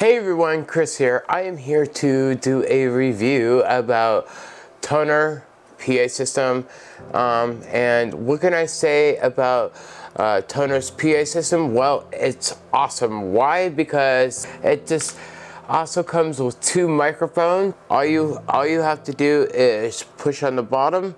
Hey everyone, Chris here. I am here to do a review about Tonor PA system. Um, and what can I say about uh, Tonor's PA system? Well, it's awesome. Why? Because it just also comes with two microphones. All you, all you have to do is push on the bottom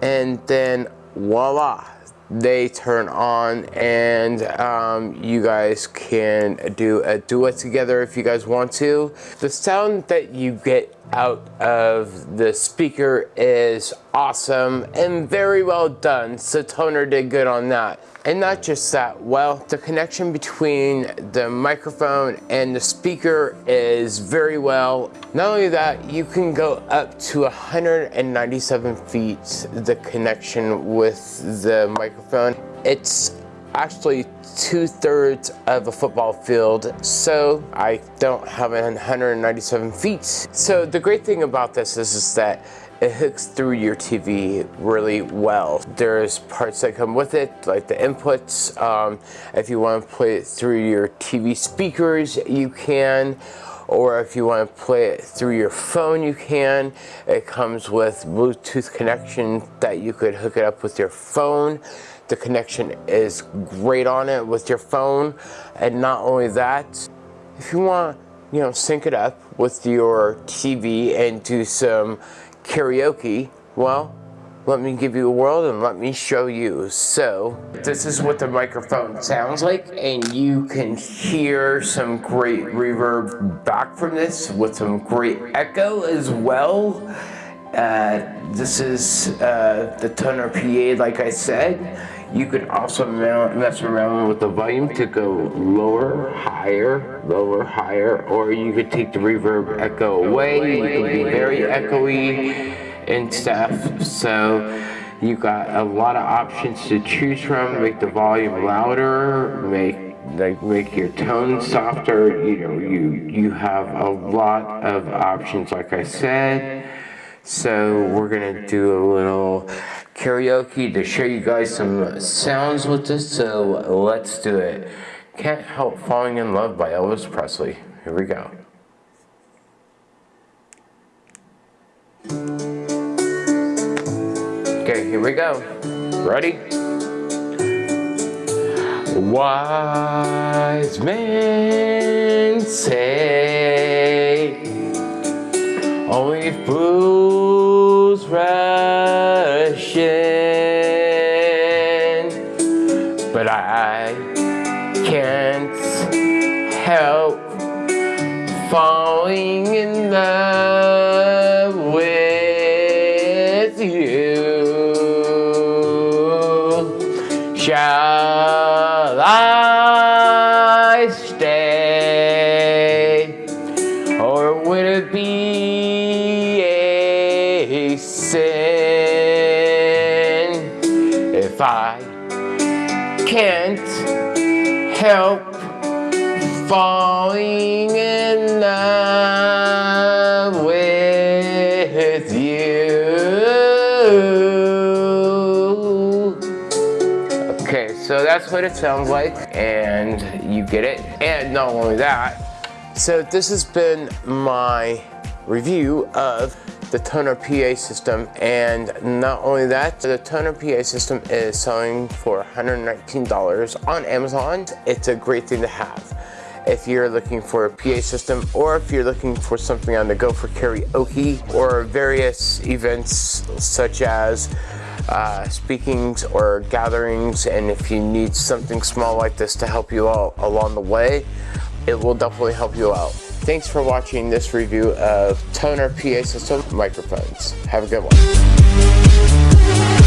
and then voila, they turn on and um, you guys can do a duet together if you guys want to. The sound that you get out of the speaker is awesome and very well done. So Tonor did good on that. And not just that, well, the connection between the microphone and the speaker is very well. Not only that, you can go up to 197 feet, the connection with the microphone. It's actually two-thirds of a football field, so I don't have 197 feet. So the great thing about this is, is that it hooks through your TV really well. There's parts that come with it, like the inputs. Um, if you want to play it through your TV speakers, you can. Or if you want to play it through your phone, you can. It comes with Bluetooth connection that you could hook it up with your phone. The connection is great on it with your phone. And not only that, if you want, you know, sync it up with your TV and do some karaoke, well, let me give you a world and let me show you. So, this is what the microphone sounds like, and you can hear some great reverb back from this with some great echo as well. Uh, this is uh, the Tonor PA, like I said. You could also mess around with the volume to go lower, higher, lower, higher, or you could take the reverb echo away. You can be very echoey and stuff. So you got a lot of options to choose from. Make the volume louder, make like make your tone softer. You know, you you have a lot of options, like I said. So we're gonna do a little karaoke to show you guys some sounds with this, so let's do it. Can't Help Falling in Love by Elvis Presley. Here we go. Okay, here we go. Ready? Wise men say only fools in, but I can't help falling in love with you. Shall I stay, or would it be if I can't help falling in love with you. Okay, so that's what it sounds like, and you get it. And not only that, so this has been my review of the Tonor PA system and not only that the Tonor PA system is selling for $119 on Amazon it's a great thing to have if you're looking for a PA system or if you're looking for something on the go for karaoke or various events such as uh, speakings or gatherings and if you need something small like this to help you out along the way it will definitely help you out. Thanks for watching this review of Tonor PA System microphones. Have a good one.